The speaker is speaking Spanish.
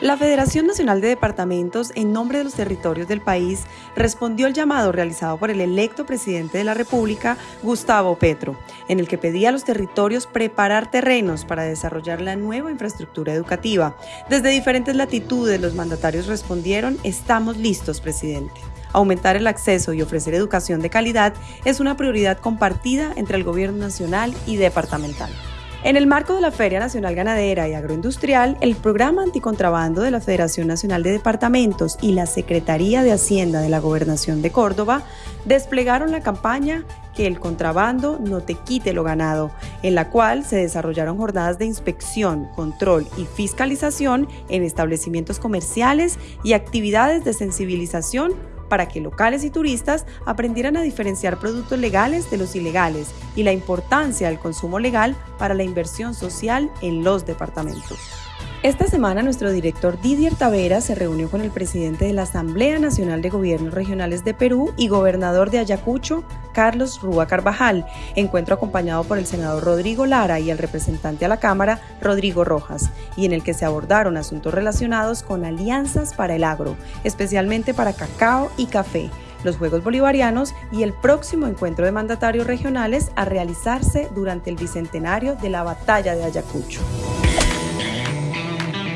La Federación Nacional de Departamentos, en nombre de los territorios del país, respondió al llamado realizado por el electo presidente de la República, Gustavo Petro, en el que pedía a los territorios preparar terrenos para desarrollar la nueva infraestructura educativa. Desde diferentes latitudes, los mandatarios respondieron, estamos listos, presidente. Aumentar el acceso y ofrecer educación de calidad es una prioridad compartida entre el gobierno nacional y departamental. En el marco de la Feria Nacional Ganadera y Agroindustrial, el Programa Anticontrabando de la Federación Nacional de Departamentos y la Secretaría de Hacienda de la Gobernación de Córdoba desplegaron la campaña Que el contrabando no te quite lo ganado, en la cual se desarrollaron jornadas de inspección, control y fiscalización en establecimientos comerciales y actividades de sensibilización para que locales y turistas aprendieran a diferenciar productos legales de los ilegales y la importancia del consumo legal para la inversión social en los departamentos. Esta semana nuestro director Didier Tavera se reunió con el presidente de la Asamblea Nacional de Gobiernos Regionales de Perú y gobernador de Ayacucho, Carlos Rúa Carvajal, encuentro acompañado por el senador Rodrigo Lara y el representante a la Cámara, Rodrigo Rojas, y en el que se abordaron asuntos relacionados con alianzas para el agro, especialmente para cacao y café los Juegos Bolivarianos y el próximo encuentro de mandatarios regionales a realizarse durante el bicentenario de la Batalla de Ayacucho.